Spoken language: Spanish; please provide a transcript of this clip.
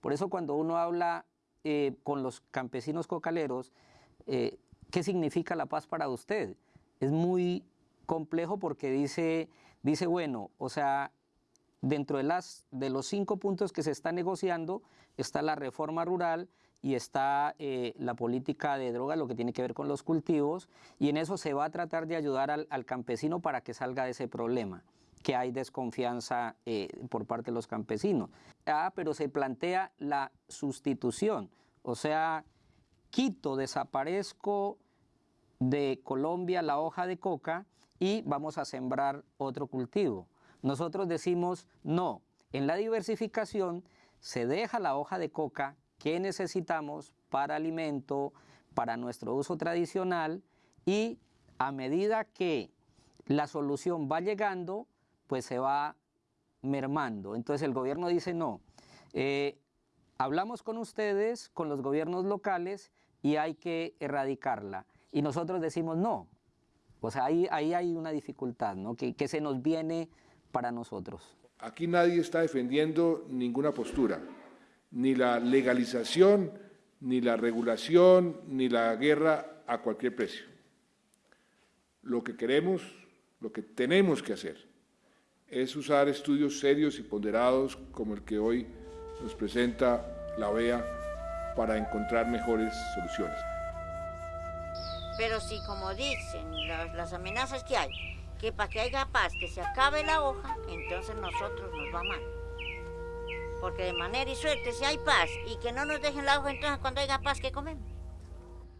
Por eso cuando uno habla eh, con los campesinos cocaleros, eh, ¿qué significa la paz para usted? Es muy complejo porque dice, dice bueno, o sea, dentro de, las, de los cinco puntos que se está negociando está la reforma rural y está eh, la política de droga, lo que tiene que ver con los cultivos, y en eso se va a tratar de ayudar al, campesino para que salga de ese problema que hay desconfianza eh, por parte de los campesinos. Ah, pero se plantea la sustitución, o sea, quito, desaparezco de Colombia la hoja de coca y vamos a sembrar otro cultivo. Nosotros decimos no, en la diversificación se deja la hoja de coca que necesitamos para alimento, para nuestro uso tradicional y a medida que la solución va llegando, pues se va mermando. Entonces el gobierno dice no, eh, hablamos con ustedes, con los gobiernos locales y hay que erradicarla. Y nosotros decimos no. O sea, ahí, ahí hay una dificultad, ¿no? Que, que se nos viene para nosotros. Aquí nadie está defendiendo ninguna postura, ni la legalización, ni la regulación, ni la guerra a cualquier precio. Lo que queremos, lo que tenemos que hacer, es usar estudios serios y ponderados como el que hoy nos presenta la OEA para encontrar mejores soluciones. Pero si, como dicen las, amenazas que hay, que para que haya paz, que se acabe la hoja, entonces nosotros nos va mal. Porque de manera y suerte, si hay paz y que no nos dejen la hoja, entonces cuando haya paz, ¿qué comemos?